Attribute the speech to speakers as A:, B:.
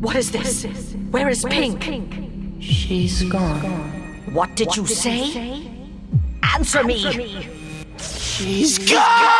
A: What is this? Where is Pink?
B: She's gone.
A: What did you say? Answer me!
C: She's gone!